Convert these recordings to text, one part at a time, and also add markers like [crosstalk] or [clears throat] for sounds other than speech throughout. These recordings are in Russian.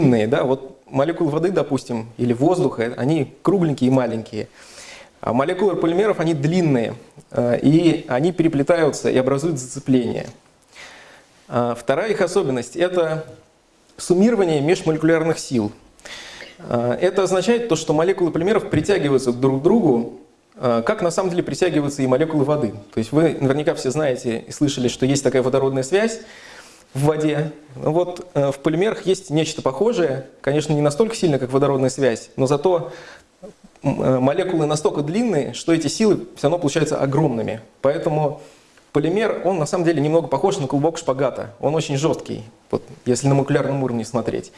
длинные, да, вот молекулы воды, допустим, или воздуха, они кругленькие и маленькие. А молекулы полимеров, они длинные, э, и они переплетаются и образуют зацепление. А вторая их особенность – это суммирование межмолекулярных сил. А, это означает то, что молекулы полимеров притягиваются друг к другу, а, как на самом деле притягиваются и молекулы воды. То есть вы наверняка все знаете и слышали, что есть такая водородная связь в воде. Вот э, в полимерах есть нечто похожее, конечно, не настолько сильно, как водородная связь, но зато э, молекулы настолько длинные, что эти силы все равно получаются огромными. Поэтому полимер, он на самом деле немного похож на клубок шпагата. Он очень жесткий, вот, если на молекулярном уровне смотреть.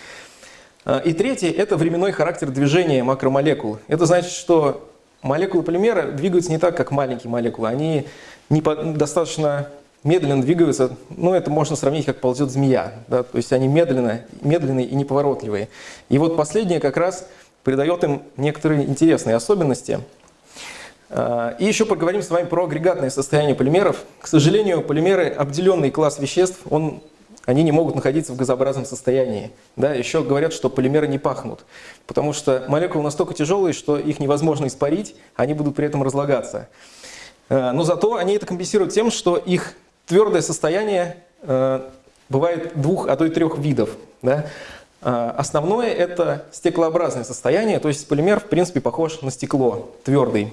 А, и третье – это временной характер движения макромолекул. Это значит, что молекулы полимера двигаются не так, как маленькие молекулы. Они не достаточно медленно двигаются, ну это можно сравнить, как ползет змея. Да? То есть они медленно, медленные и неповоротливые. И вот последнее как раз придает им некоторые интересные особенности. А, и еще поговорим с вами про агрегатное состояние полимеров. К сожалению, полимеры, обделенный класс веществ, он они не могут находиться в газообразном состоянии. Да, еще говорят, что полимеры не пахнут, потому что молекулы настолько тяжелые, что их невозможно испарить, они будут при этом разлагаться. Э, но зато они это компенсируют тем, что их твердое состояние э, бывает двух, а то и трех видов. Да? Э, основное – это стеклообразное состояние, то есть полимер, в принципе, похож на стекло, твердый.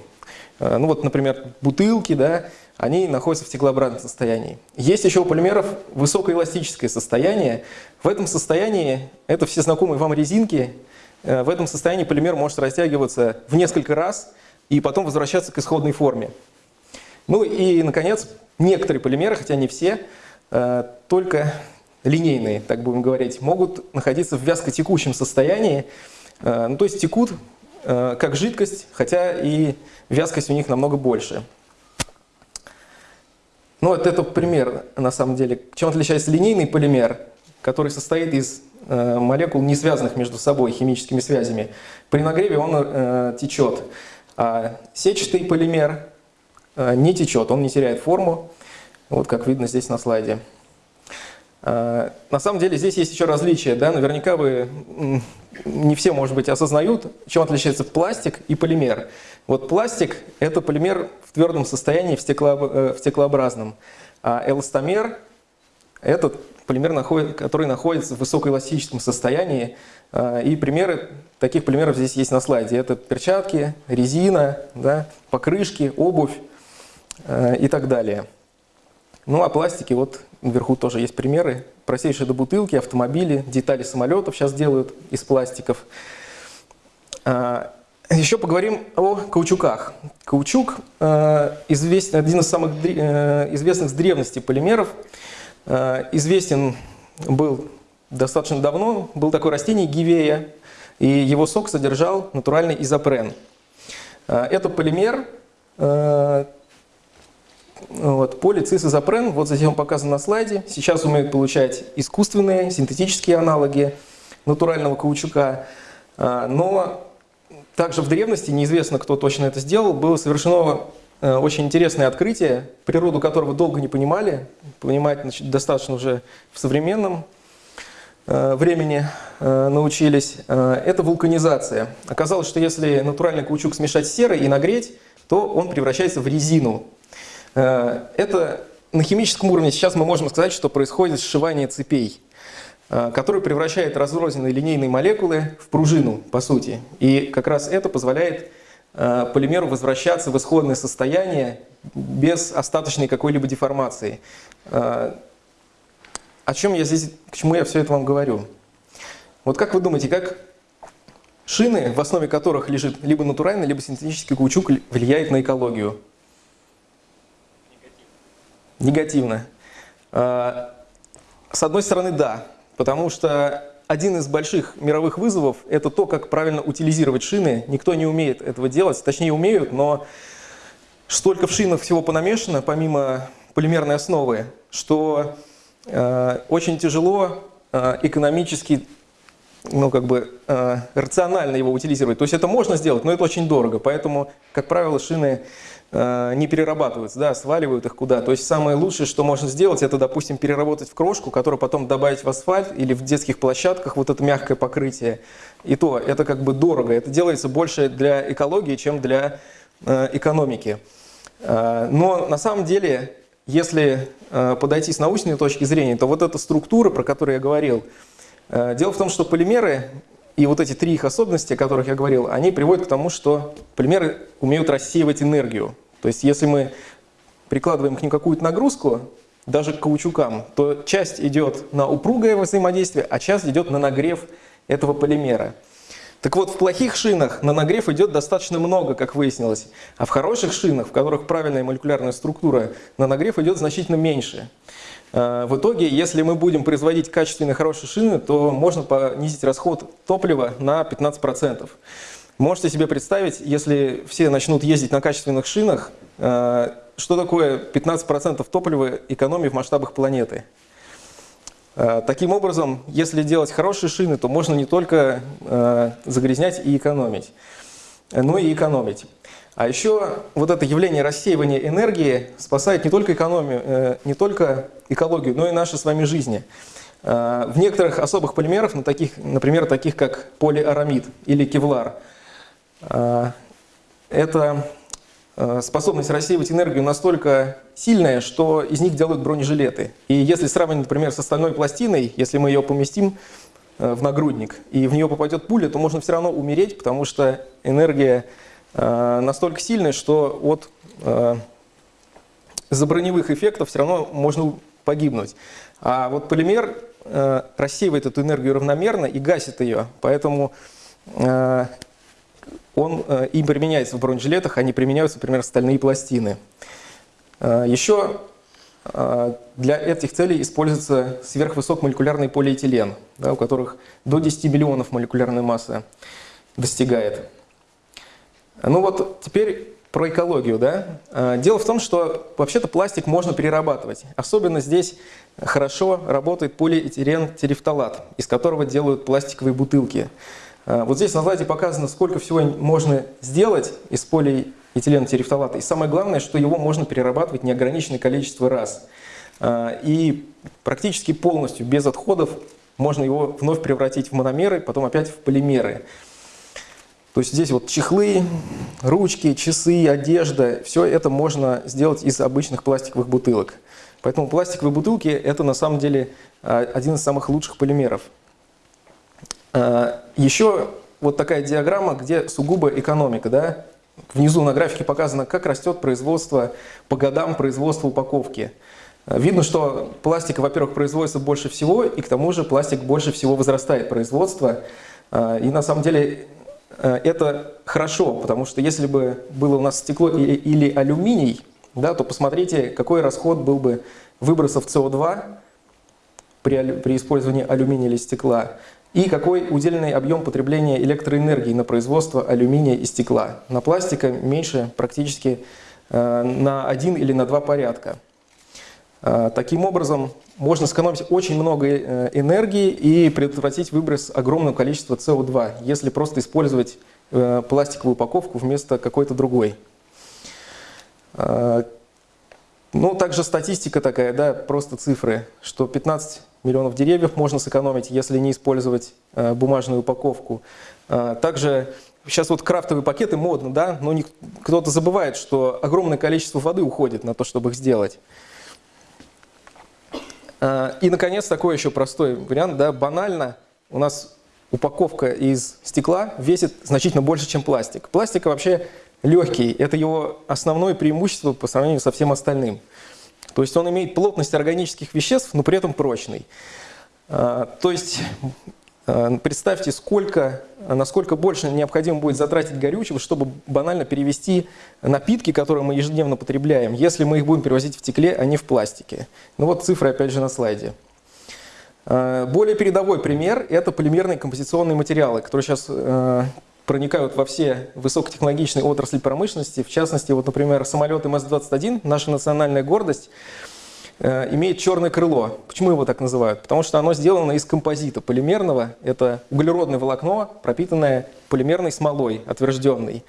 Ну вот, например, бутылки, да, они находятся в стеклообразном состоянии. Есть еще у полимеров высокоэластическое состояние. В этом состоянии, это все знакомые вам резинки, э, в этом состоянии полимер может растягиваться в несколько раз и потом возвращаться к исходной форме. Ну и, наконец, некоторые полимеры, хотя не все, э, только линейные, так будем говорить, могут находиться в вязкотекущем состоянии, э, ну, то есть текут как жидкость, хотя и вязкость у них намного больше. Ну, вот это пример, на самом деле. Чем отличается линейный полимер, который состоит из э, молекул, не связанных между собой химическими связями. При нагреве он э, течет. А сетчатый полимер э, не течет, он не теряет форму, вот как видно здесь на слайде. А, на самом деле здесь есть еще различия. Да? Наверняка вы не все, может быть, осознают, чем отличается пластик и полимер. Вот пластик – это полимер в твердом состоянии, в, стекло, э, в стеклообразном. А эластомер – это полимер, который находится в высокоэластическом состоянии. И примеры таких полимеров здесь есть на слайде. Это перчатки, резина, да, покрышки, обувь э, и так далее. Ну а пластики, вот вверху тоже есть примеры. Простейшие до бутылки, автомобили, детали самолетов сейчас делают из пластиков. А, еще поговорим о каучуках. Каучук э, известен, один из самых э, известных с древности полимеров. Э, известен был достаточно давно. Был такое растение гивея, и его сок содержал натуральный изопрен. Это полимер, вот, полицисизопрен, вот затем показан на слайде. Сейчас умеют получать искусственные, синтетические аналоги натурального каучука. Но также в древности, неизвестно, кто точно это сделал, было совершено э, очень интересное открытие, природу которого долго не понимали, понимать значит, достаточно уже в современном э, времени э, научились. Это вулканизация. Оказалось, что если натуральный каучук смешать с серой и нагреть, то он превращается в резину. Это на химическом уровне сейчас мы можем сказать, что происходит сшивание цепей. Э, который превращает разрозненные линейные молекулы в пружину, по сути. И как раз это позволяет э, полимеру возвращаться в исходное состояние без остаточной какой-либо деформации. Э, о чем я здесь, к чему я все это вам говорю? Вот как вы думаете, как шины, в основе которых лежит либо натуральный, либо синтетический каучук, влияет на экологию? Негативно. Негативно. С одной стороны, да, Потому что один из больших мировых вызовов – это то, как правильно утилизировать шины. Никто не умеет этого делать, точнее умеют, но столько в шинах всего понамешано, помимо полимерной основы, что э, очень тяжело э, экономически, ну как бы э, рационально его утилизировать. То есть это можно сделать, но это очень дорого, поэтому, как правило, шины не перерабатываются, да, сваливают их куда. То есть самое лучшее, что можно сделать, это, допустим, переработать в крошку, которую потом добавить в асфальт или в детских площадках, вот это мягкое покрытие. И то, это как бы дорого. Это делается больше для экологии, чем для э, экономики. Э, но на самом деле, если э, подойти с научной точки зрения, то вот эта структура, про которую я говорил, э, дело в том, что полимеры и вот эти три их особенности, о которых я говорил, они приводят к тому, что полимеры умеют рассеивать энергию. То есть если мы прикладываем к ним какую-то нагрузку, даже к каучукам, то часть идет на упругое взаимодействие, а часть идет на нагрев этого полимера. Так вот, в плохих шинах на нагрев идет достаточно много, как выяснилось, а в хороших шинах, в которых правильная молекулярная структура, на нагрев идет значительно меньше. А, в итоге, если мы будем производить качественные хорошие шины, то можно понизить расход топлива на 15%. Можете себе представить, если все начнут ездить на качественных шинах, а, что такое 15% топлива экономии в масштабах планеты? Э, таким образом, если делать хорошие шины, то можно не только э, загрязнять и экономить, но и экономить. А еще вот это явление рассеивания энергии спасает не только, экономию, э, не только экологию, но и наши с вами жизни. В некоторых особых полимерах, на таких, например, таких как полиарамид или кевлар, это способность рассеивать энергию настолько сильная, что из них делают бронежилеты. И если сравнить, например, с остальной пластиной, если мы ее поместим э, в нагрудник, и в нее попадет пуля, то можно все равно умереть, потому что энергия э, настолько сильная, что от заброневых эффектов все равно можно погибнуть. А вот полимер рассеивает эту энергию равномерно и гасит ее, поэтому он э, им применяется в бронежилетах, они применяются, например, стальные пластины. Э, еще э, для этих целей используется сверхвысокомолекулярный полиэтилен, да, у которых до 10 миллионов молекулярной массы достигает. Ну вот теперь про экологию. Да? Дело в том, что вообще-то пластик можно перерабатывать. Особенно здесь хорошо работает полиэтилен терефталат, из которого делают пластиковые бутылки. А, вот здесь на слайде показано, сколько всего можно сделать из полиэтилена терефталата. И самое главное, что его можно перерабатывать неограниченное количество раз. А, и практически полностью, без отходов, можно его вновь превратить в мономеры, потом опять в полимеры. То есть здесь вот чехлы, ручки, часы, одежда, все это можно сделать из обычных пластиковых бутылок. Поэтому пластиковые бутылки – это на самом деле а, один из самых лучших полимеров. А, Еще вот такая диаграмма, где сугубо экономика. Да? Внизу на графике показано, как растет производство по годам производства упаковки. А, видно, что пластика, во-первых, производится больше всего, и к тому же пластик больше всего возрастает производство. А, и на самом деле это хорошо, потому что если бы было у нас стекло или алюминий, да, то посмотрите, какой расход был бы выбросов СО2 при, при использовании алюминия или стекла и какой удельный объем потребления электроэнергии на производство алюминия и стекла. На пластика меньше практически э, на один или на два порядка. Э, таким образом, можно сэкономить очень много э, энергии и предотвратить выброс огромного количества СО2, если просто использовать пластиковую упаковку вместо какой-то другой. Ну, также статистика такая, да, просто цифры, что 15 миллионов деревьев можно сэкономить, если не использовать э, бумажную упаковку. Э, также сейчас вот крафтовые пакеты модно, да, но кто-то забывает, что огромное количество воды уходит на то, чтобы их сделать. Э, и, наконец, такой еще простой вариант, да, банально у нас упаковка из стекла весит значительно больше, чем пластик. Пластик вообще легкий, это его основное преимущество по сравнению со всем остальным. То есть он имеет плотность органических веществ, но при этом прочный. А, то есть а, представьте, сколько, насколько больше необходимо будет затратить горючего, чтобы банально перевести напитки, которые мы ежедневно потребляем, если мы их будем перевозить в стекле, а не в пластике. Ну вот цифры опять же на слайде. А, более передовой пример – это полимерные композиционные материалы, которые сейчас проникают во все высокотехнологичные отрасли промышленности. В частности, вот, например, самолет МС-21, наша национальная гордость, э, имеет черное крыло. Почему его так называют? Потому что оно сделано из композита полимерного. Это углеродное волокно, пропитанное полимерной смолой, отвержденной.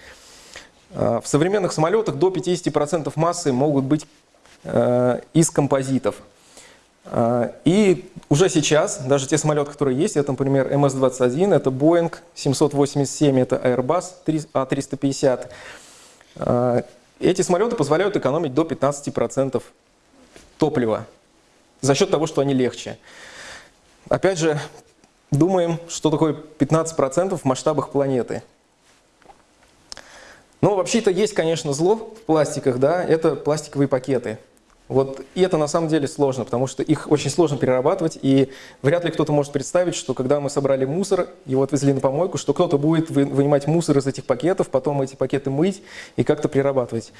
В современных самолетах до 50% массы могут быть из композитов. И уже сейчас, даже те самолеты, которые есть, это, например, МС-21, это Boeing 787, это Airbus A350, эти самолеты позволяют экономить до 15% топлива за счет того, что они легче. Опять же, думаем, что такое 15% в масштабах планеты. Но вообще-то есть, конечно, зло в пластиках, да, это пластиковые пакеты. Вот, и это на самом деле сложно, потому что их очень сложно перерабатывать, и вряд ли кто-то может представить, что когда мы собрали мусор, его отвезли на помойку, что кто-то будет вынимать мусор из этих пакетов, потом эти пакеты мыть и как-то перерабатывать.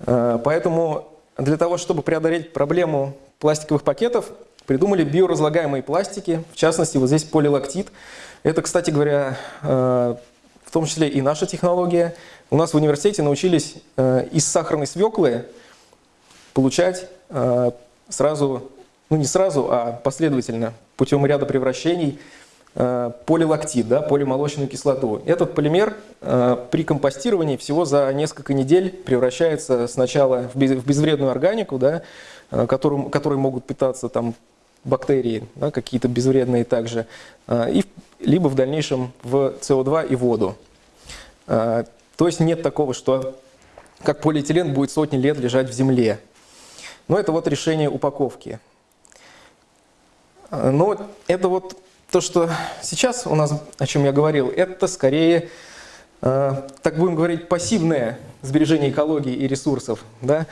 Э, поэтому для того, чтобы преодолеть проблему пластиковых пакетов, придумали биоразлагаемые пластики, в частности, вот здесь полилактит. Это, кстати говоря, э, в том числе и наша технология. У нас в университете научились э, из сахарной свеклы получать э, сразу, ну не сразу, а последовательно, путем ряда превращений, э, полилактид, да, полимолочную кислоту. Этот полимер э, при компостировании всего за несколько недель превращается сначала в безвредную органику, да, которым, которой могут питаться там, бактерии, да, какие-то безвредные также, и, либо в дальнейшем в СО2 и воду. То есть нет такого, что как полиэтилен будет сотни лет лежать в земле. Но это вот решение упаковки. А, но это вот то, что сейчас у нас, о чем я говорил, это скорее, а, так будем говорить, пассивное сбережение экологии и ресурсов. Да?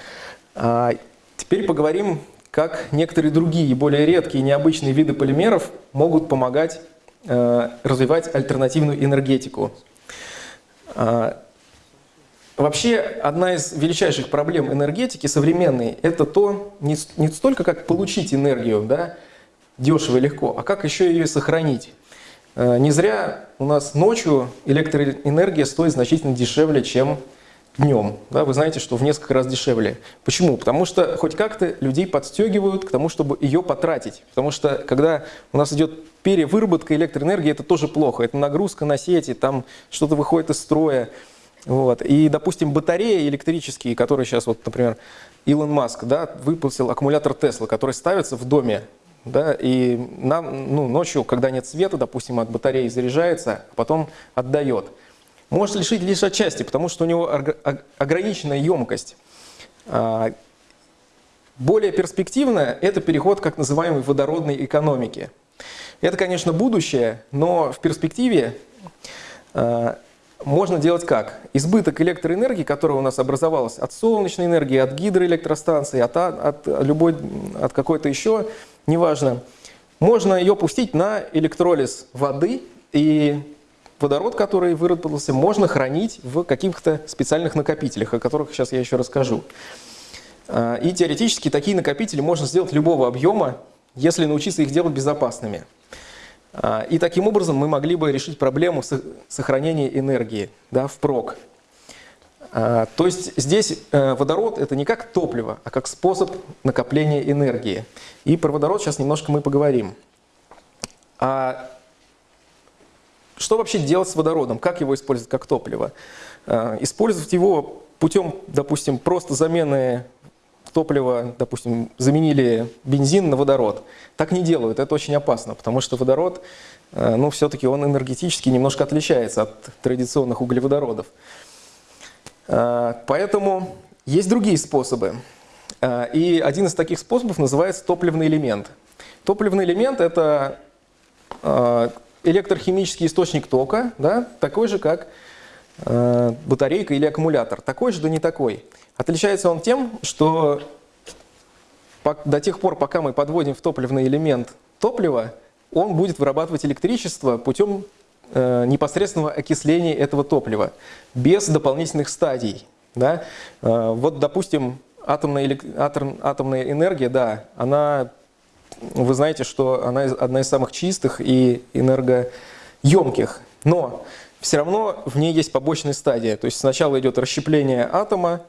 А теперь поговорим, как некоторые другие, более редкие, необычные виды полимеров могут помогать а, развивать альтернативную энергетику. Вообще, одна из величайших проблем энергетики современной – это то, не, не столько как получить энергию да, дешево и легко, а как еще ее сохранить. Э, не зря у нас ночью электроэнергия стоит значительно дешевле, чем днем. Да, вы знаете, что в несколько раз дешевле. Почему? Потому что хоть как-то людей подстегивают к тому, чтобы ее потратить. Потому что когда у нас идет перевыработка электроэнергии, это тоже плохо. Это нагрузка на сети, там что-то выходит из строя. Вот. И, допустим, батареи электрические, которые сейчас, вот, например, Илон Маск да, выпустил аккумулятор Тесла, который ставится в доме, да, и нам, ну, ночью, когда нет света, допустим, от батареи заряжается, а потом отдает. Может лишить лишь отчасти, потому что у него ограниченная емкость. А, более перспективно это переход к так называемой водородной экономике. Это, конечно, будущее, но в перспективе а, можно делать как? Избыток электроэнергии, которая у нас образовалась от солнечной энергии, от гидроэлектростанции, от, от, любой, от какой-то еще, неважно, можно ее пустить на электролиз воды, и водород, который выработался, можно хранить в каких-то специальных накопителях, о которых сейчас я еще расскажу. А, и теоретически такие накопители можно сделать любого объема, если научиться их делать безопасными. А, и таким образом мы могли бы решить проблему сохранения энергии да, впрок. А, то есть здесь э, водород это не как топливо, а как способ накопления энергии. И про водород сейчас немножко мы поговорим. А что вообще делать с водородом? Как его использовать как топливо? А, использовать его путем, допустим, просто замены топливо, допустим, заменили бензин на водород. Так не делают, это очень опасно, потому что водород, э, ну, все-таки он энергетически немножко отличается от традиционных углеводородов. Э, поэтому есть другие способы. Э, и один из таких способов называется топливный элемент. Топливный элемент – это электрохимический источник тока, да, такой же, как батарейка или аккумулятор. Такой же, да не такой. Отличается он тем, что до тех пор, пока мы подводим в топливный элемент топливо, он будет вырабатывать электричество путем э, непосредственного окисления этого топлива, без дополнительных стадий. Да? Э, вот, допустим, атомная, атом, атомная энергия, да, она, вы знаете, что она одна из самых чистых и энергоемких, но все равно в ней есть побочные стадии. То есть сначала идет расщепление атома,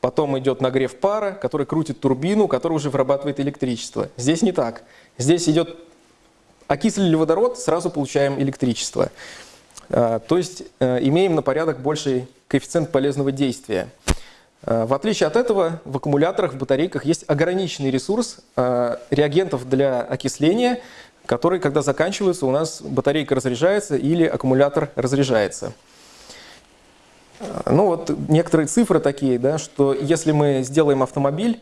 Потом идет нагрев пара, который крутит турбину, которая уже вырабатывает электричество. Здесь не так. Здесь идет окислили водород, сразу получаем электричество. То есть имеем на порядок больший коэффициент полезного действия. В отличие от этого, в аккумуляторах, в батарейках есть ограниченный ресурс реагентов для окисления, который, когда заканчивается, у нас батарейка разряжается или аккумулятор разряжается. Ну вот некоторые цифры такие, да, что если мы сделаем автомобиль,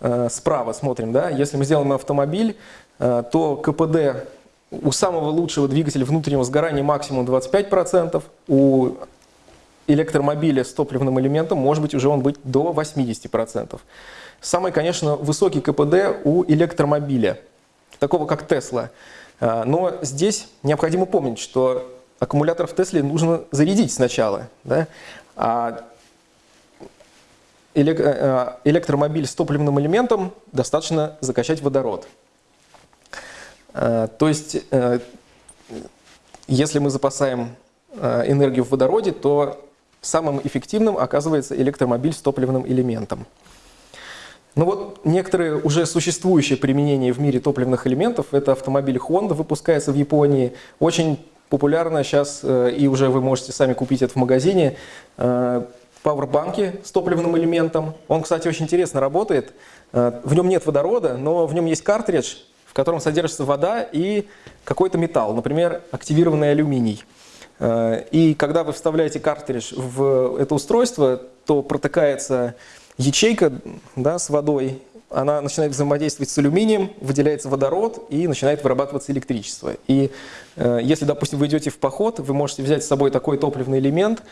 э, справа смотрим, да, если мы сделаем автомобиль, э, то КПД у самого лучшего двигателя внутреннего сгорания максимум 25%, у электромобиля с топливным элементом может быть уже он быть до 80%. Самый, конечно, высокий КПД у электромобиля, такого как Тесла. Э, но здесь необходимо помнить, что аккумулятор в Тесле нужно зарядить сначала. Да? А э, электромобиль с топливным элементом достаточно закачать водород. Э, то есть, э, если мы запасаем энергию в водороде, то самым эффективным оказывается электромобиль с топливным элементом. Ну вот некоторые уже существующие применения в мире топливных элементов, это автомобиль Honda, выпускается в Японии, очень популярно сейчас, э, и уже вы можете сами купить это в магазине, э, пауэрбанки с топливным элементом. Он, кстати, очень интересно работает. Э, в нем нет водорода, но в нем есть картридж, в котором содержится вода и какой-то металл, например, активированный алюминий. И когда вы вставляете картридж в это устройство, то протыкается ячейка да, с водой, она начинает взаимодействовать с алюминием, выделяется водород и начинает вырабатываться электричество. И э, если, допустим, вы идете в поход, вы можете взять с собой такой топливный элемент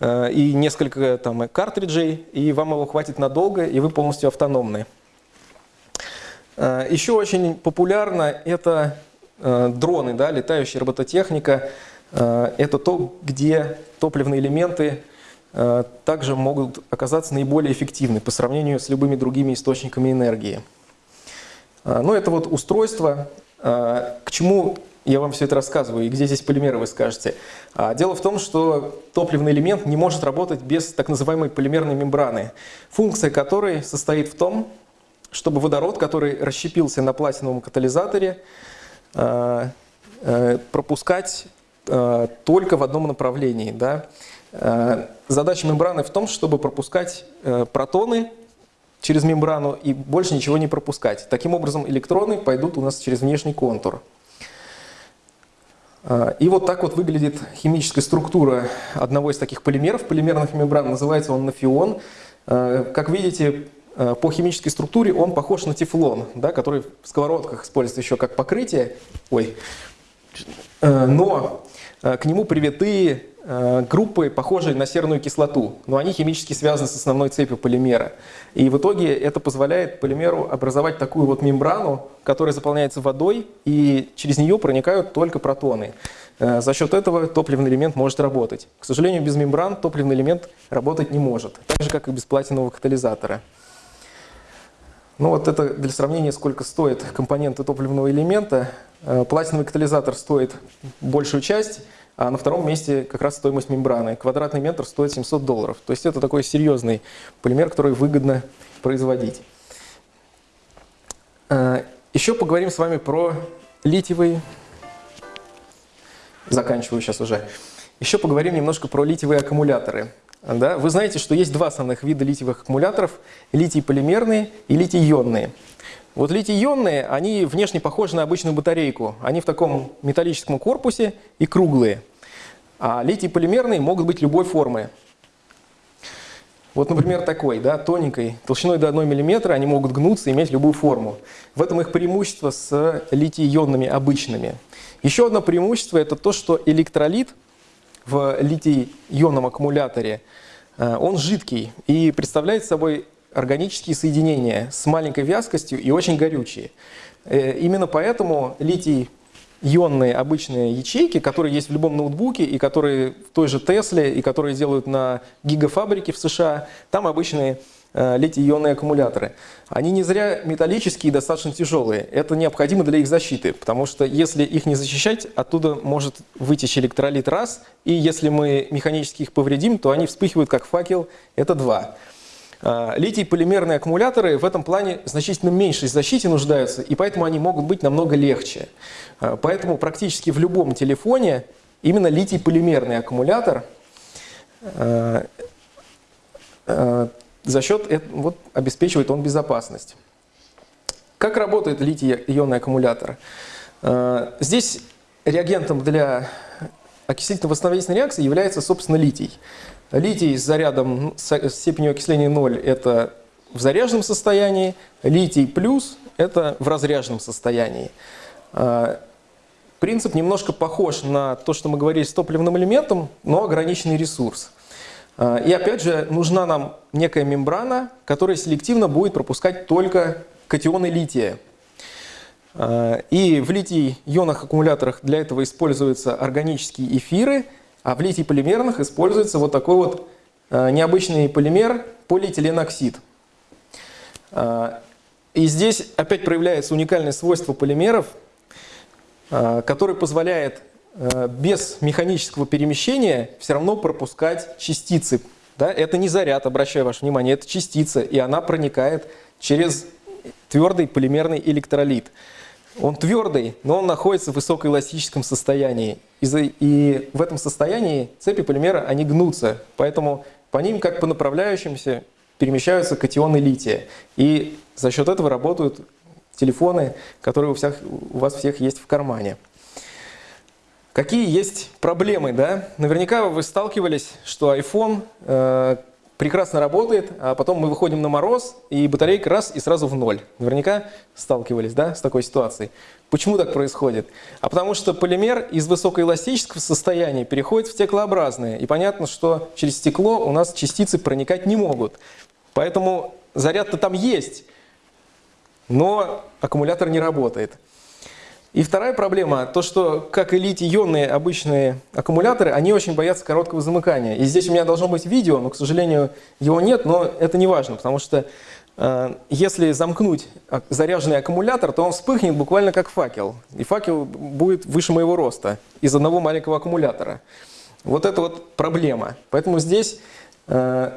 э, и несколько там, картриджей, и вам его хватит надолго, и вы полностью автономны. Э, еще очень популярно это э, дроны, да, летающая робототехника. Э, это то, где топливные элементы также могут оказаться наиболее эффективны по сравнению с любыми другими источниками энергии. Э, ну, это вот устройство. Э, к чему я вам все это рассказываю, и где здесь полимеры, вы скажете. Дело в том, что топливный элемент не может работать без так называемой полимерной мембраны, функция которой состоит в том, чтобы водород, который расщепился на платиновом катализаторе, пропускать только в одном направлении. Да? Э, задача мембраны в том, чтобы пропускать э, протоны через мембрану и больше ничего не пропускать. Таким образом электроны пойдут у нас через внешний контур. Э, и вот так вот выглядит химическая структура одного из таких полимеров, полимерных мембран, называется он нафион. Как видите, по химической структуре он похож на тефлон, да, который в сковородках используется еще как покрытие. Ой. Но к нему привиты Э, группы, похожие на серную кислоту, но они химически связаны с основной цепью полимера. И в итоге это позволяет полимеру образовать такую вот мембрану, которая заполняется водой, и через нее проникают только протоны. Э, за счет этого топливный элемент может работать. К сожалению, без мембран топливный элемент работать не может, так же, как и без платинового катализатора. Ну вот это для сравнения, сколько стоит компоненты топливного элемента. Э, платиновый катализатор стоит большую часть, а на втором месте как раз стоимость мембраны. Квадратный метр стоит 700 долларов. То есть это такой серьезный полимер, который выгодно производить. А, Еще поговорим с вами про литиевые... Заканчиваю сейчас уже. Еще поговорим немножко про литиевые аккумуляторы. Да? Вы знаете, что есть два основных вида литиевых аккумуляторов. Литий-полимерные и литий-ионные. Вот литий-ионные, они внешне похожи на обычную батарейку. Они в таком металлическом корпусе и круглые. А литий-полимерные могут быть любой формы. Вот, например, такой, да, тоненькой, толщиной до 1 мм, они могут гнуться и иметь любую форму. В этом их преимущество с литий-ионными обычными. Еще одно преимущество – это то, что электролит в литий-ионном аккумуляторе, э, он жидкий и представляет собой органические соединения с маленькой вязкостью и очень горючие. Э, именно поэтому литий ионные обычные ячейки, которые есть в любом ноутбуке и которые в той же Тесле, и которые делают на гигафабрике в США, там обычные литий-ионные аккумуляторы. Они не зря металлические и достаточно тяжелые. Это необходимо для их защиты, потому что если их не защищать, оттуда может вытечь электролит раз, и если мы механически их повредим, то они вспыхивают как факел, это два. А, литий-полимерные аккумуляторы в этом плане значительно меньшей защите нуждаются, и поэтому они могут быть намного легче. А, поэтому практически в любом телефоне именно литий-полимерный аккумулятор э, э, за счет, вот, обеспечивает он безопасность. Как работает литий-ионный аккумулятор? Э, здесь реагентом для окислительно-восстановительной реакции является, собственно, литий. Литий с зарядом с степенью окисления 0 – это в заряженном состоянии, литий плюс – это в разряженном состоянии. А, принцип немножко похож на то, что мы говорили с топливным элементом, но ограниченный ресурс. А, и опять же, нужна нам некая мембрана, которая селективно будет пропускать только катионы лития. А, и в литий-ионных аккумуляторах для этого используются органические эфиры, а в литий-полимерных используется вот такой вот необычный полимер полиэтиленоксид. И здесь опять проявляется уникальное свойство полимеров, а, который позволяет а, без механического перемещения все равно пропускать частицы. Да? Это не заряд, обращаю ваше внимание, это частица, и она проникает через твердый полимерный электролит. Он твердый, но он находится в высокоэластическом состоянии. И в этом состоянии цепи полимера, они гнутся. Поэтому по ним, как по направляющимся, перемещаются катионы лития. И за счет этого работают телефоны, которые у, всех, у вас всех есть в кармане. Какие есть проблемы, да? Наверняка вы сталкивались, что iPhone э, прекрасно работает, а потом мы выходим на мороз, и батарейка раз и сразу в ноль. Наверняка сталкивались, да, с такой ситуацией. Почему так происходит? А потому что полимер из высокоэластического состояния переходит в стеклообразное. И понятно, что через стекло у нас частицы проникать не могут. Поэтому заряд-то там есть, но аккумулятор не работает. И вторая проблема, то что, как и литий-ионные обычные аккумуляторы, они очень боятся короткого замыкания. И здесь у меня должно быть видео, но, к сожалению, его нет, но это не важно, потому что э, если замкнуть заряженный аккумулятор, то он вспыхнет буквально как факел. И факел будет выше моего роста из одного маленького аккумулятора. Вот это вот проблема. Поэтому здесь э,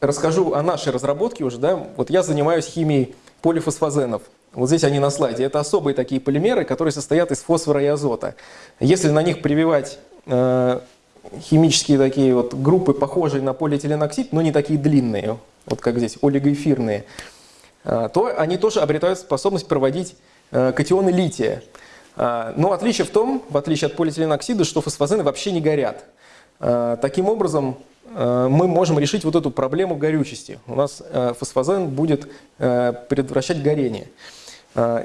расскажу о нашей разработке уже. Да? Вот я занимаюсь химией полифосфазенов. Вот здесь они на слайде. Это особые такие полимеры, которые состоят из фосфора и азота. Если на них прививать э, химические такие вот группы, похожие на полиэтиленоксид, но не такие длинные, вот как здесь, олигоэфирные, э, то они тоже обретают способность проводить э, катионы лития. Э, но отличие в том, в отличие от полиэтиленоксида, что фосфазены вообще не горят. Э, таким образом, Э, мы можем решить вот эту проблему горючести. У нас э, фосфозен будет э, предотвращать горение.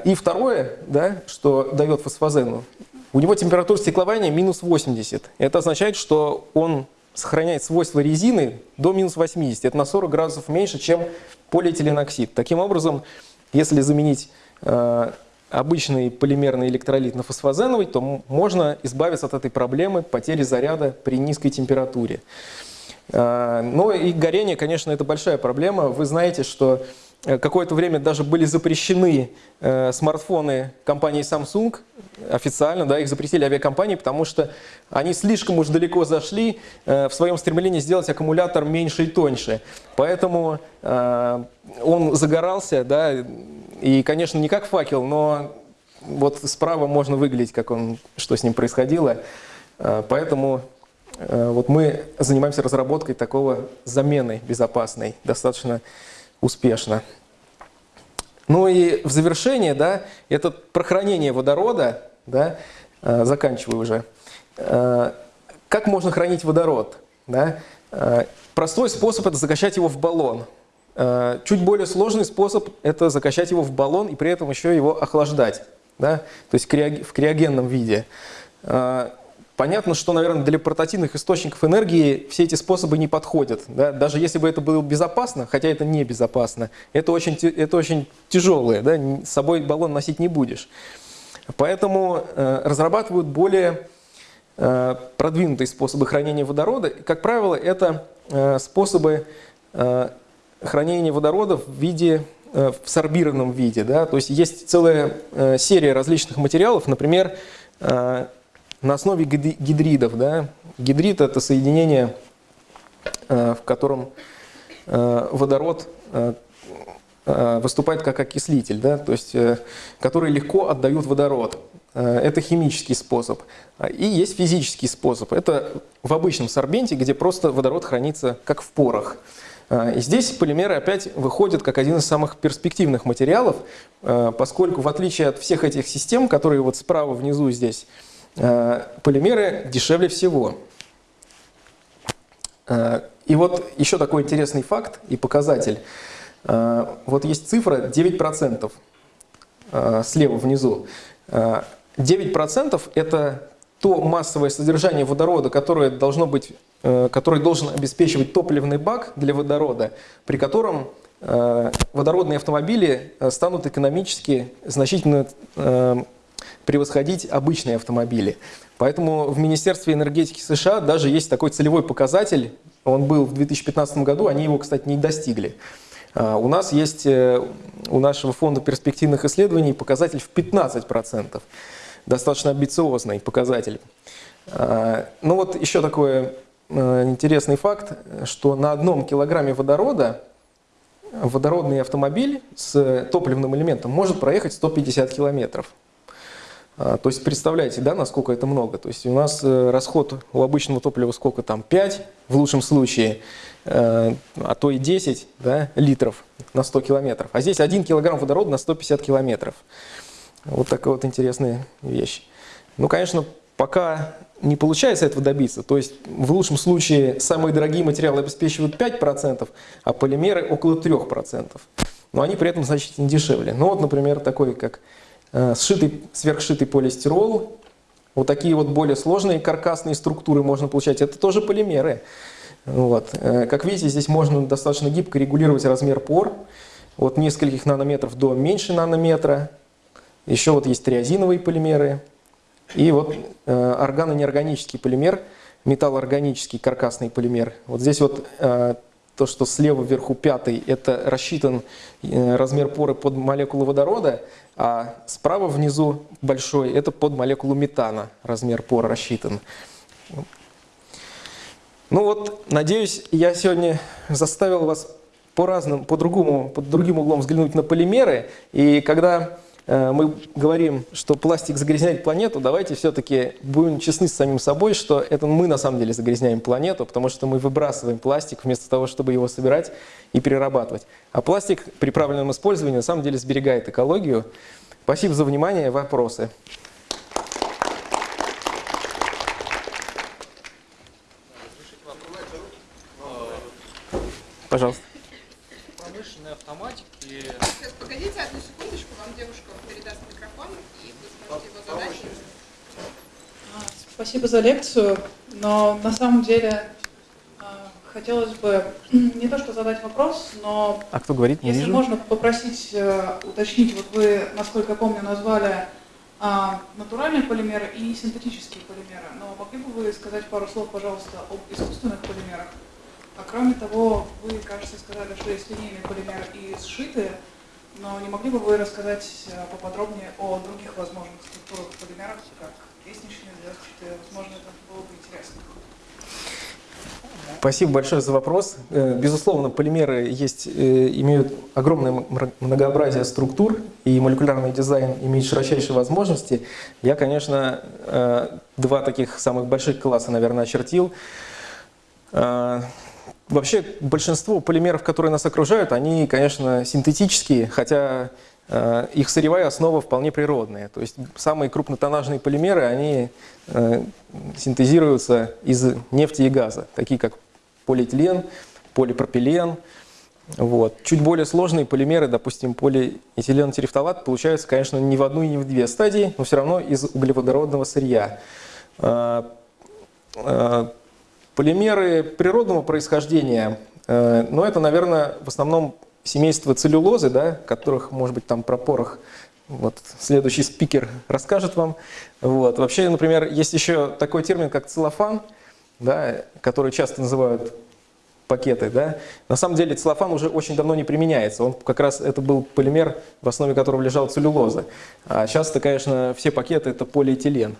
И второе, да, что дает фосфозену, у него температура стеклования минус 80. Это означает, что он сохраняет свойства резины до минус 80. Это на 40 градусов меньше, чем полиэтиленоксид. Таким образом, если заменить обычный полимерный электролит на фосфозеновый, то можно избавиться от этой проблемы потери заряда при низкой температуре. А, ну и горение, конечно, это большая проблема. Вы знаете, что э, какое-то время даже были запрещены э, смартфоны компании Samsung, официально, да, их запретили авиакомпании, потому что они слишком уж далеко зашли э, в своем стремлении сделать аккумулятор меньше и тоньше. Поэтому он загорался, да, и, конечно, не как факел, но вот справа можно выглядеть, как он, что с ним происходило. Поэтому Э, вот мы занимаемся разработкой такого замены безопасной достаточно успешно. Ну и в завершение, да, это про хранение водорода, да, э, заканчиваю уже. Э, как можно хранить водород? Да? Простой способ – это закачать его в баллон. Чуть более сложный способ – это закачать его в баллон и при этом еще его охлаждать, да? то есть в криогенном виде. Понятно, что, наверное, для портативных источников энергии все эти способы не подходят. Да? Даже если бы это было безопасно, хотя это не безопасно, это очень, это очень тяжелое, да? с собой баллон носить не будешь. Поэтому э, разрабатывают более э, продвинутые способы хранения водорода. Как правило, это э, способы э, хранения водорода в виде э, в сорбированном виде. Да? То есть есть целая э, серия различных материалов, например, э, на основе гидридов. Да? Гидрид – это соединение, э, в котором э, водород э, выступает как окислитель, да? то есть, который легко отдают водород. это химический способ. И есть физический способ. Это в обычном сорбенте, где просто водород хранится как в порах. И здесь полимеры опять выходят как один из самых перспективных материалов, поскольку в отличие от всех этих систем, которые вот справа внизу здесь, полимеры дешевле всего. И вот еще такой интересный факт и показатель. А, вот есть цифра 9% а, слева внизу. 9% а, это то массовое содержание водорода, которое должно быть, который должен обеспечивать топливный бак для водорода, при котором водородные автомобили станут экономически значительно превосходить обычные автомобили. Поэтому в Министерстве энергетики США даже есть такой целевой показатель, он был в 2015 году, они его, кстати, не достигли. А, у нас есть э, у нашего фонда перспективных исследований показатель в 15%. Достаточно амбициозный показатель. А, ну вот еще такой э, интересный факт, что на одном килограмме водорода водородный автомобиль с топливным элементом может проехать 150 километров. А, то есть представляете, да, насколько это много. То есть у нас э, расход у обычного топлива сколько там? 5 в лучшем случае, э, а то и 10 да, литров на 100 километров. А здесь 1 килограмм водорода на 150 километров. Вот такая вот интересная вещь. Ну, конечно, пока не получается этого добиться. То есть в лучшем случае самые дорогие материалы обеспечивают 5%, а полимеры около 3%. Но они при этом значительно дешевле. Ну вот, например, такой как сшитый, сверхшитый полистирол. Вот такие вот более сложные каркасные структуры можно получать. Это тоже полимеры. Вот. Э, как видите, здесь можно достаточно гибко регулировать размер пор. От нескольких нанометров до меньше нанометра. Еще вот есть триазиновые полимеры. И вот э, органо-неорганический полимер, металлоорганический каркасный полимер. Вот здесь вот то, что слева вверху пятый, это рассчитан размер поры под молекулу водорода, а справа внизу большой – это под молекулу метана, размер пор рассчитан. Ну вот, надеюсь, я сегодня заставил вас по-разному, по-другому, под другим углом взглянуть на полимеры. И когда Э, мы говорим, что пластик загрязняет планету, давайте все-таки будем честны с самим собой, что это мы на самом деле загрязняем планету, потому что мы выбрасываем пластик вместо того, чтобы его собирать и перерабатывать. А пластик при правильном использовании на самом деле сберегает экологию. Спасибо за внимание. Вопросы? Пожалуйста. Промышленные автоматики. Сейчас, погодите одну вам девушка передаст микрофон, и вы сможете его задать. А, спасибо за лекцию, но на самом деле а, хотелось бы [clears throat] не то что задать вопрос, но а кто говорит? Не если вижу. можно попросить э, уточнить, вот вы, насколько я помню, назвали а, натуральные полимеры и синтетические полимеры, но могли бы вы сказать пару слов, пожалуйста, об искусственных полимерах? А кроме того, вы, кажется, сказали, что есть линейные полимеры и сшитые, но не могли бы вы рассказать э, поподробнее о других возможных структурах полимеров, как лестничные, звездчатые? Возможно, это было бы интересно. Спасибо большое за вопрос. Э, безусловно, полимеры есть, э, имеют огромное многообразие структур, и молекулярный дизайн имеет широчайшие возможности. Я, конечно, два таких самых больших класса, наверное, очертил. Вообще большинство полимеров, которые нас окружают, они, конечно, синтетические, хотя э, их сырьевая основа вполне природная. То есть самые крупнотоннажные полимеры, они э, синтезируются из нефти и газа, такие как полиэтилен, полипропилен. Вот. Чуть более сложные полимеры, допустим, полиэтилен терефталат, получаются, конечно, не в одну и не в две стадии, но все равно из углеводородного сырья. Э, Полимеры природного происхождения, э, но это, наверное, в основном семейство целлюлозы, да, которых, может быть, там про порох вот, следующий спикер расскажет вам. Вот. Вообще, например, есть еще такой термин, как целлофан, да, который часто называют пакеты. Да. На самом деле целлофан уже очень давно не применяется. Он как раз это был полимер, в основе которого лежала целлюлоза. А сейчас-то, конечно, все пакеты это полиэтилен.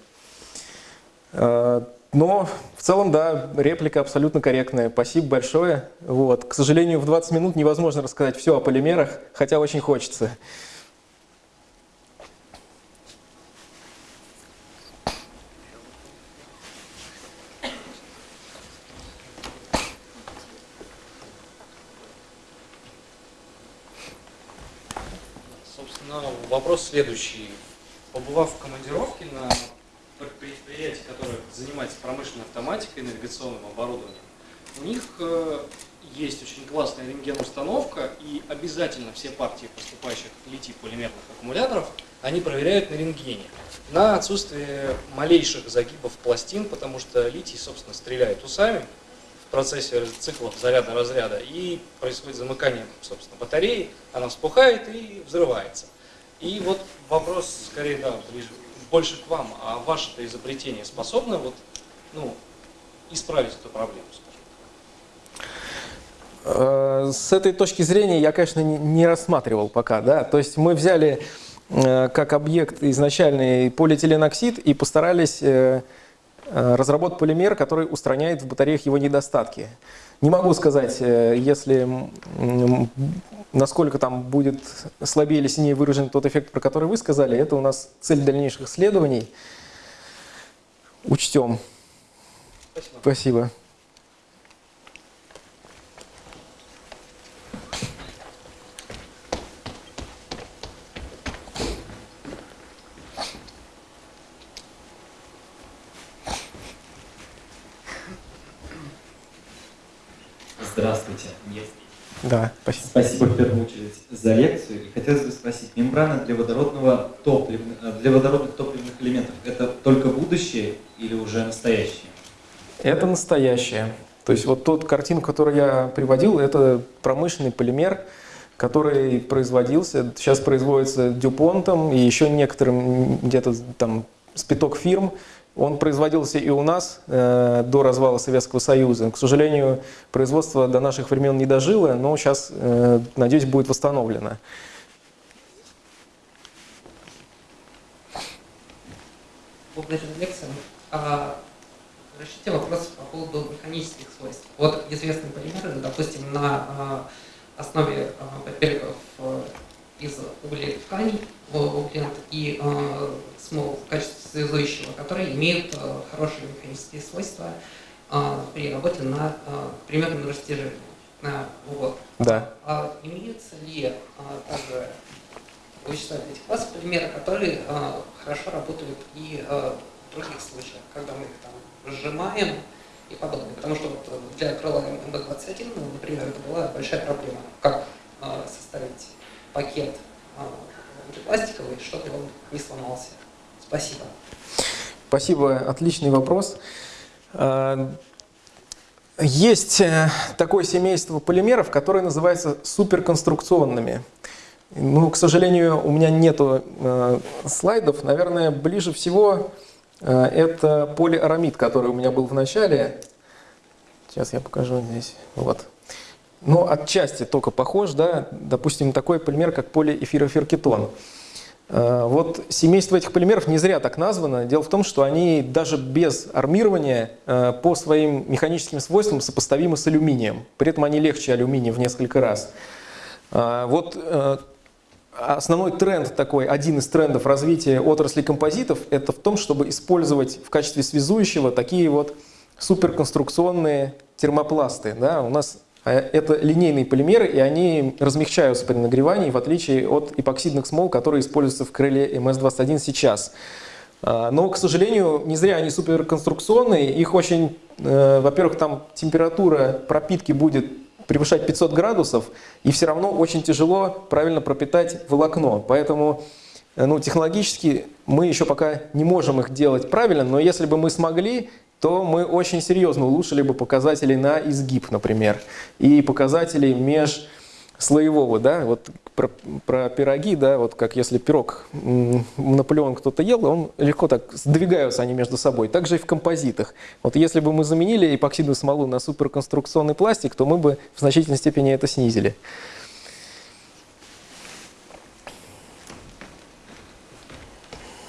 Но в целом, да, реплика абсолютно корректная. Спасибо большое. Вот. К сожалению, в 20 минут невозможно рассказать все о полимерах, хотя очень хочется. Собственно, вопрос следующий. Побывав в командировке на предприятии, которое занимается промышленной автоматикой и навигационным оборудованием, у них э, есть очень классная рентген-установка, и обязательно все партии поступающих литий-полимерных аккумуляторов они проверяют на рентгене на отсутствие малейших загибов пластин, потому что литий, собственно, стреляет усами в процессе циклов заряда-разряда, и происходит замыкание, собственно, батареи, она вспухает и взрывается. И вот вопрос, скорее, да, ближе, больше к вам, а ваше-то изобретение способно вот, ну, исправить эту проблему, скажем? Э, С этой точки зрения я, конечно, не- рассматривал пока, да. То есть мы взяли э, как объект изначальный полиэтиленоксид и постарались э, разработать полимер, который устраняет в батареях его недостатки. Не могу сказать, э, если насколько там будет слабее или сильнее выражен тот эффект, про который вы сказали. Это у нас цель дальнейших исследований. Учтем. Спасибо. Спасибо. Здравствуйте. Да, спасибо. Спасибо в первую очередь за лекцию. И хотелось бы спросить, мембрана для, водородного топлив- э, для водородных топливных элементов – это только будущее или уже настоящее? Это настоящее. То есть вот тот картин, которую я приводил, это промышленный полимер, который производился, сейчас производится Дюпонтом и еще некоторым где-то там спиток фирм. Он производился и у нас э, до развала Советского Союза. К сожалению, производство до наших времен не дожило, но сейчас, э, надеюсь, будет восстановлено. Благодарю за лекцию. А, Разрешите вопрос по поводу механических свойств. Вот известные полимеры, допустим, на а, основе а, папириков из углей тканей, и а, смол в качестве связующего, которые имеют а, хорошие механические свойства а, при работе на примерном растяжении на угол. Да. А имеются ли а, также вычислять этих классов полимеры, которые а, хорошо работают и а, в других случаях, когда мы их там сжимаем и подобное. Потому что вот для крыла МБ-21, ну, например, это была большая проблема, как а, составить пакет а, пластиковый, чтобы он не сломался. Спасибо. Спасибо, отличный вопрос. А, Есть э, такое семейство полимеров, которое называется суперконструкционными. Ну, к сожалению, у меня нету э, слайдов. Наверное, ближе всего э, это полиарамид, который у меня был в начале. Сейчас я покажу здесь. Вот. Ну, отчасти только похож, да. Допустим, такой полимер, как полиэфироферкетон. Э, Вот семейство этих полимеров не зря так названо. Дело в том, что они даже без армирования э, по своим механическим свойствам сопоставимы с алюминием. При этом они легче алюминия в несколько раз. А, Вот э, основной тренд такой, один из трендов развития отрасли композитов, это в том, чтобы использовать в качестве связующего такие вот суперконструкционные термопласты. Да? У нас э, это линейные полимеры, и они размягчаются при нагревании, в отличие от эпоксидных смол, которые используются в крыле МС-21 сейчас. А, Но, к сожалению, не зря они суперконструкционные. Их очень, э, во-первых, там температура пропитки будет превышать 500 градусов, и все равно очень тяжело правильно пропитать волокно. Поэтому э, ну, технологически мы еще пока не можем их делать правильно, но если бы мы смогли, то мы очень серьезно улучшили бы показатели на изгиб, например, и показатели межслоевого, да, вот про, про пироги, да, вот как если пирог Наполеон кто-то ел, он легко так сдвигаются они между собой. Также и в композитах. Вот если бы мы заменили эпоксидную смолу на суперконструкционный пластик, то мы бы в значительной степени это снизили.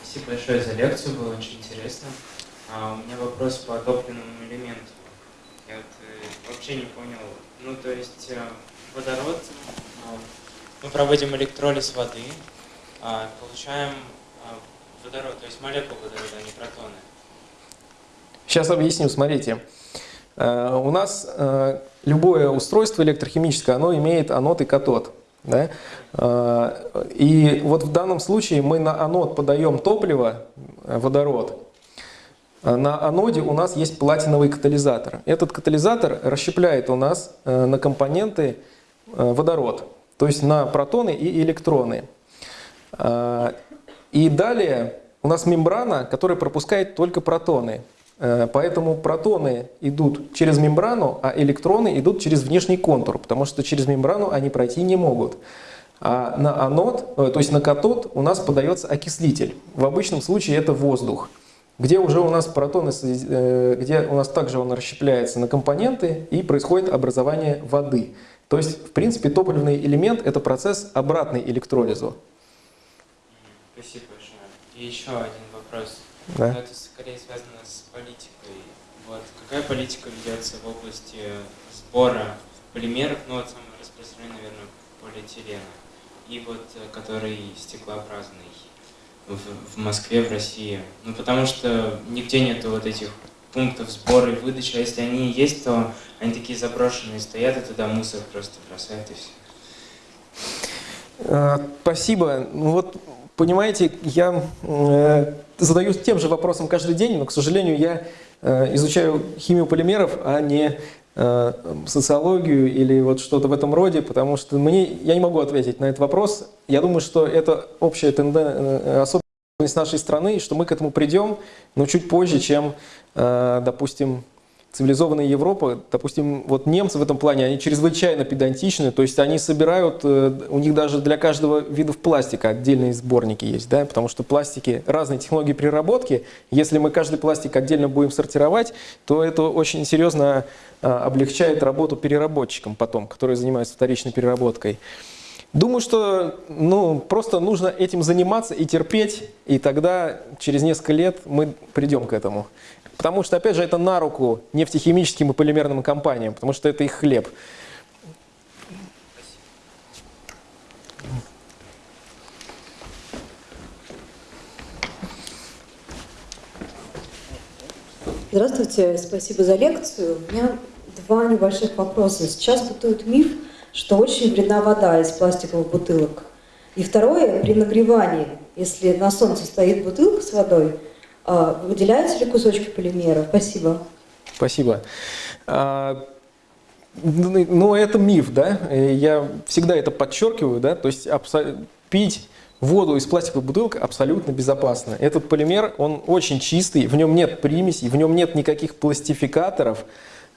Спасибо большое за лекцию, было очень интересно. А у меня вопрос по топливному элементу. Я вот э, вообще не понял. Ну, то есть э, водород, э, мы проводим электролиз воды, а, получаем водород, то есть молекулы водорода, а не протоны. Сейчас объясню, смотрите. У нас любое устройство электрохимическое, оно имеет анод и катод. Да? И вот в данном случае мы на анод подаем топливо, водород. А На аноде у нас есть платиновый катализатор. Этот катализатор расщепляет у нас э, на компоненты э, водород, то есть на протоны и электроны. И далее у нас мембрана, которая пропускает только протоны. Э, Поэтому протоны идут через мембрану, а электроны идут через внешний контур, потому что через мембрану они пройти не могут. А на анод, э, то есть на катод у нас подается окислитель. В обычном случае это воздух, где уже у нас протоны, э, где у нас также он расщепляется на компоненты и происходит образование воды. То есть, в принципе, топливный элемент – это процесс обратный электролизу. Спасибо большое. И еще один вопрос. Да. Но это скорее связано с политикой. Вот какая политика ведется в области сбора полимеров, ну вот самый распространенный, наверное, полиэтилена, и вот э, который стеклообразный в, Москве, в России. Ну потому что нигде нету вот этих пунктов сбора и выдачи, а если они есть, то они такие заброшенные стоят, и туда мусор просто бросают и все. Э, Спасибо. Ну Вот, понимаете, я э, задаюсь тем же вопросом каждый день, но, к сожалению, я э, изучаю химию полимеров, а не социологию или вот что-то в этом роде, потому что мне, я не могу ответить на этот вопрос. Я думаю, что это общая тенденция, особенность нашей страны, что мы к этому придем, но чуть позже, чем, э, допустим, цивилизованная Европа, допустим, вот немцы в этом плане, они чрезвычайно педантичны, то есть они собирают, э, у них даже для каждого вида пластика отдельные сборники есть, да, потому что пластики, разные технологии переработки, если мы каждый пластик отдельно будем сортировать, то это очень серьезно э, облегчает работу переработчикам потом, которые занимаются вторичной переработкой. Думаю, что ну, просто нужно этим заниматься и терпеть, и тогда через несколько лет мы придем к этому. Потому что, опять же, это на руку нефтехимическим и полимерным компаниям, потому что это их хлеб. Здравствуйте, спасибо за лекцию. У меня два небольших вопроса. Сейчас бытует миф, что очень вредна вода из пластиковых бутылок. И второе, при нагревании, если на солнце стоит бутылка с водой, выделяются ли кусочки полимера? Спасибо. Спасибо. А, Ну, ну, это миф, да? Э, Я всегда это подчеркиваю, да? То есть пить воду из пластиковой бутылки абсолютно безопасно. Этот полимер, он очень чистый, в нем нет примесей, в нем нет никаких пластификаторов.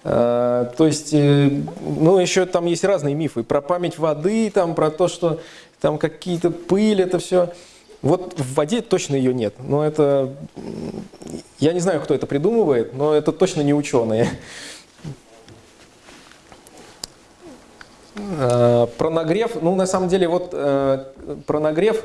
А, То есть, э, ну, еще там есть разные мифы про память воды, там, про то, что там какие-то пыль, это все. Вот в воде точно ее нет. Но это... Я не знаю, кто это придумывает, но это точно не ученые. Э, Про нагрев, ну на самом деле вот э, про нагрев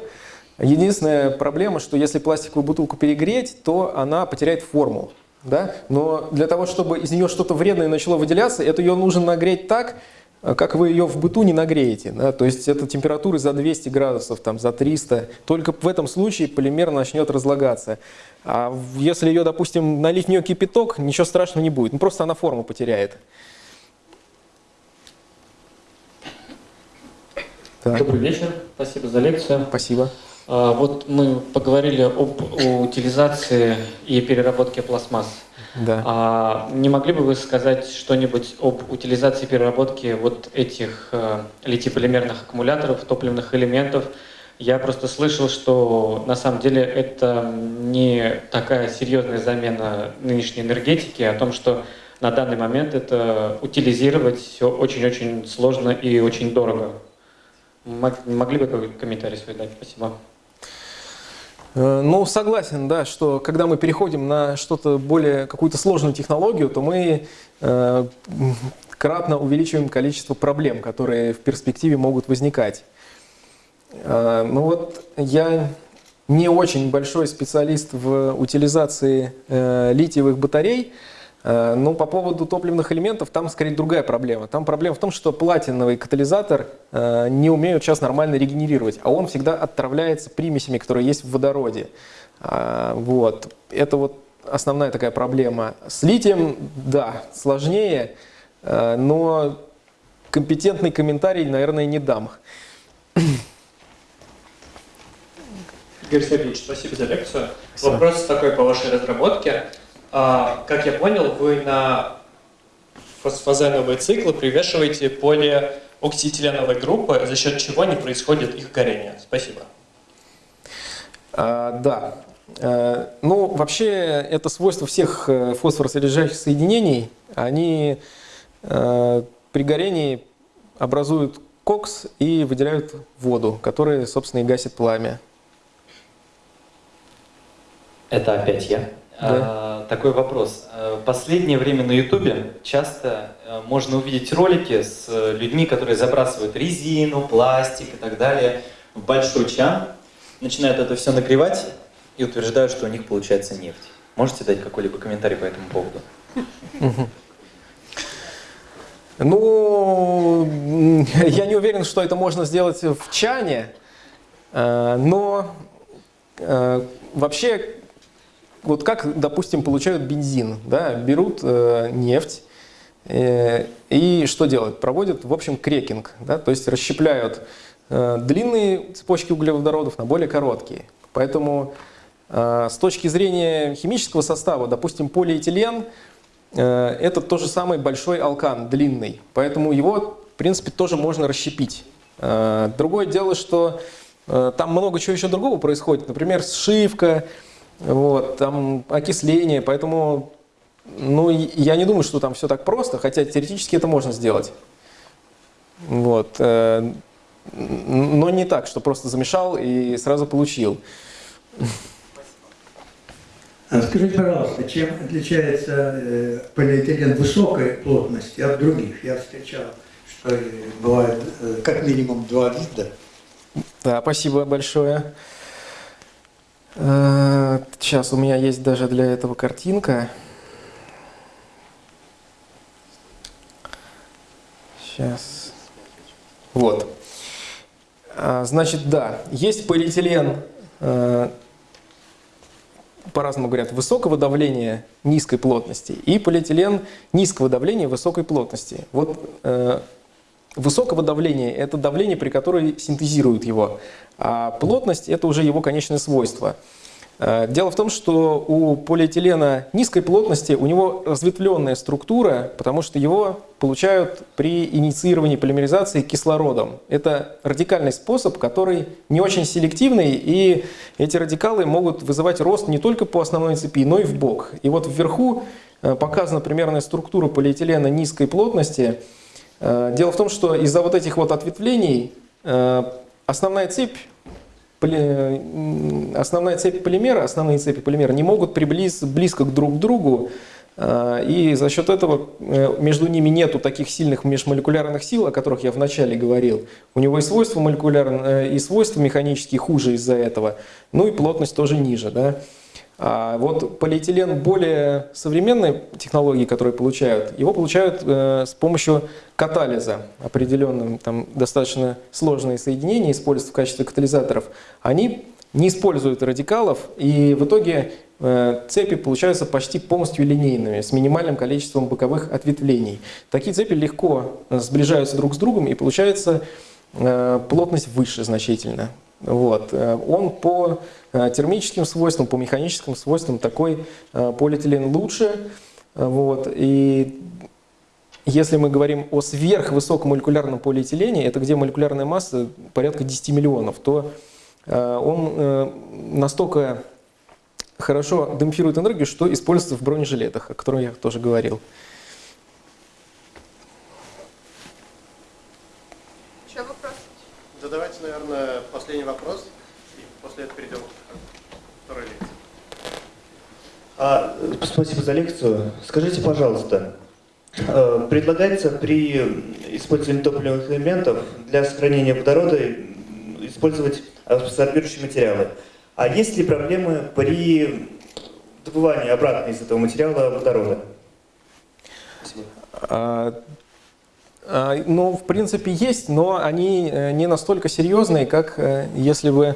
единственная проблема, что если пластиковую бутылку перегреть, то она потеряет форму. Да? Но для того, чтобы из нее что-то вредное начало выделяться, это ее нужно нагреть так, как вы ее в быту не нагреете. Да? То есть это температуры за 200 градусов, там, за 300. Только в этом случае полимер начнет разлагаться. А если ее, допустим, налить в нее кипяток, ничего страшного не будет. Ну, просто она форму потеряет. Так, Добрый вечер, спасибо за лекцию. спасибо. А, Вот мы поговорили об утилизации и переработке пластмасс. Да. А не могли бы вы сказать что-нибудь об утилизации и переработке вот этих э, литий-полимерных аккумуляторов, топливных элементов? Я просто слышал, что на самом деле это не такая серьезная замена нынешней энергетики, о том, что на данный момент это утилизировать все очень-очень сложно и очень дорого. Мог- Могли бы какой-то комментарий свой дать? Спасибо. Э, Ну, согласен, да, что когда мы переходим на что-то более, какую-то сложную технологию, то мы э, кратно увеличиваем количество проблем, которые в перспективе могут возникать. Э, Ну вот я не очень большой специалист в утилизации литиевых батарей, э, но по поводу топливных элементов там скорее другая проблема. Там проблема в том, что платиновый катализатор э, не умеют сейчас нормально регенерировать, а он всегда отравляется примесями, которые есть в водороде. А, Вот. Это вот основная такая проблема. С литием, да, сложнее, э, но компетентный комментарий, наверное, не дам. Игорь Сергеевич, спасибо за лекцию. Спасибо. Вопрос такой по вашей разработке. А, как я понял, вы на фосфозеновые циклы привешиваете полиоксиэтиленовые группы, за счет чего не происходит их горение. Спасибо. А, да. Э, Ну, вообще, это свойство всех э, фосфоросодержащих соединений. Они э, при горении образуют кокс и выделяют воду, которая, собственно, и гасит пламя. Это опять я. А, такой вопрос. В последнее время на Ютубе часто а, можно увидеть ролики с э, людьми, которые забрасывают резину, пластик и так далее в большой чан, начинают это все нагревать и утверждают, что у них получается нефть. Можете дать какой-либо комментарий по этому поводу? Ну, [laughs] я не уверен, что это можно сделать в чане, э, но э, вообще, вот как, допустим, получают бензин, да, берут э, нефть, э, и что делают? Проводят, в общем, крекинг, да, то есть расщепляют э, длинные цепочки углеводородов на более короткие. Поэтому э, с точки зрения химического состава, допустим, полиэтилен э, это то же самый большой алкан, длинный, поэтому его, в принципе, тоже можно расщепить. Э, Другое дело, что э, там много чего еще другого происходит, например, сшивка, вот, там окисление, поэтому ну, я не думаю, что там все так просто, хотя теоретически это можно сделать. Вот. э, Но не так, что просто замешал и сразу получил. А Скажите, пожалуйста, чем отличается э, полиэтилен высокой плотности от других? Я встречал, что э, бывает как минимум два вида. Да, спасибо большое. Э, Сейчас у меня есть даже для этого картинка. Сейчас. Вот. А, Значит, да, есть полиэтилен, э, по-разному говорят, высокого давления, низкой плотности, и полиэтилен низкого давления, высокой плотности. Вот э, высокого давления – это давление, при котором синтезируют его, а плотность – это уже его конечное свойство. Э, Дело в том, что у полиэтилена низкой плотности у него разветвленная структура, потому что его получают при инициировании полимеризации кислородом. Это радикальный способ, который не очень селективный, и эти радикалы могут вызывать рост не только по основной цепи, но и в бок. И вот вверху э, показана примерная структура полиэтилена низкой плотности. Э, Дело в том, что из-за вот этих вот ответвлений э, основная цепь основная цепь полимера, основные цепи полимера не могут приблизиться близко к друг другу, э, и за счет этого между ними нету таких сильных межмолекулярных сил, о которых я вначале говорил. У него и свойства молекулярные, и свойства механические хуже из-за этого, ну и плотность тоже ниже. Да? А вот полиэтилен более современной технологии, которые получают, его получают э, с помощью катализа определенным, там достаточно сложные соединения используются в качестве катализаторов. Они не используют радикалов, и в итоге э, цепи получаются почти полностью линейными, с минимальным количеством боковых ответвлений. Такие цепи легко сближаются друг с другом, и получается э, плотность выше значительно. Вот. Э, Он по э, термическим свойствам, по механическим свойствам такой э, полиэтилен лучше. Вот. И если мы говорим о сверхвысокомолекулярном полиэтилене, это где молекулярная масса порядка 10 миллионов, то он настолько хорошо демпфирует энергию, что используется в бронежилетах, о котором я тоже говорил. Еще вопрос? Задавайте, наверное, последний вопрос, и после этого перейдем ко второй лекции. А, спасибо за лекцию. Скажите, пожалуйста, э, предлагается при использовании топливных элементов для сохранения водорода использовать абсорбирующие материалы. А есть ли проблемы при добывании обратно из этого материала водорода? Спасибо. А, а, Ну, в принципе, есть, но они э, не настолько серьезные, как э, если бы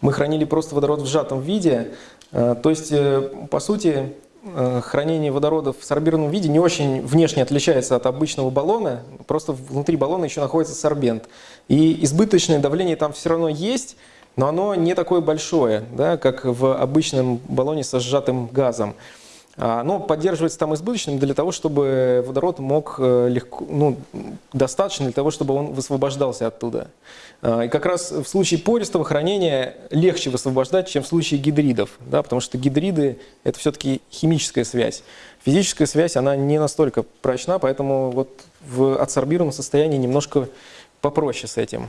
мы хранили просто водород в сжатом виде. А, То есть, э, по сути, э, хранение водорода в сорбированном виде не очень внешне отличается от обычного баллона, просто внутри баллона еще находится сорбент. И избыточное давление там все равно есть, но оно не такое большое, да, как в обычном баллоне со сжатым газом. А, Оно поддерживается там избыточным для того, чтобы водород мог э, легко, ну, достаточно для того, чтобы он высвобождался оттуда. А, И как раз в случае пористого хранения легче высвобождать, чем в случае гидридов, да, потому что гидриды – это все-таки химическая связь. Физическая связь, она не настолько прочна, поэтому вот в адсорбированном состоянии немножко попроще с этим.